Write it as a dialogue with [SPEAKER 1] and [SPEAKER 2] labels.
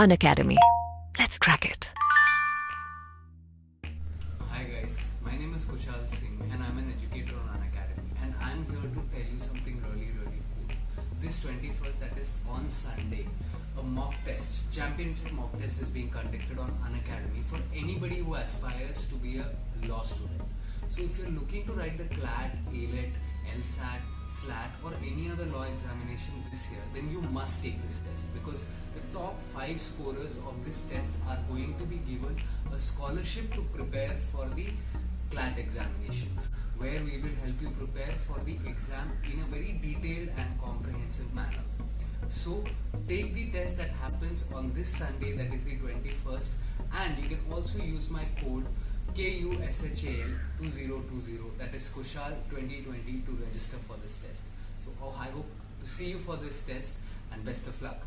[SPEAKER 1] Unacademy. Let's crack it.
[SPEAKER 2] Hi guys, my name is Kushal Singh and I'm an educator on Unacademy and I'm here to tell you something really really cool. This 21st that is on Sunday, a mock test, championship mock test is being conducted on Unacademy for anybody who aspires to be a law student. So if you're looking to write the CLAT, ALET, LSAT, SLAT or any other law examination this year, then you must take this test because the top 5 scorers of this test are going to be given a scholarship to prepare for the CLAT examinations where we will help you prepare for the exam in a very detailed and comprehensive manner. So take the test that happens on this Sunday that is the 21st and you can also use my code KUSHAL 2020 that is Kushal 2020 to register for this test. So oh, I hope to see you for this test and best of luck.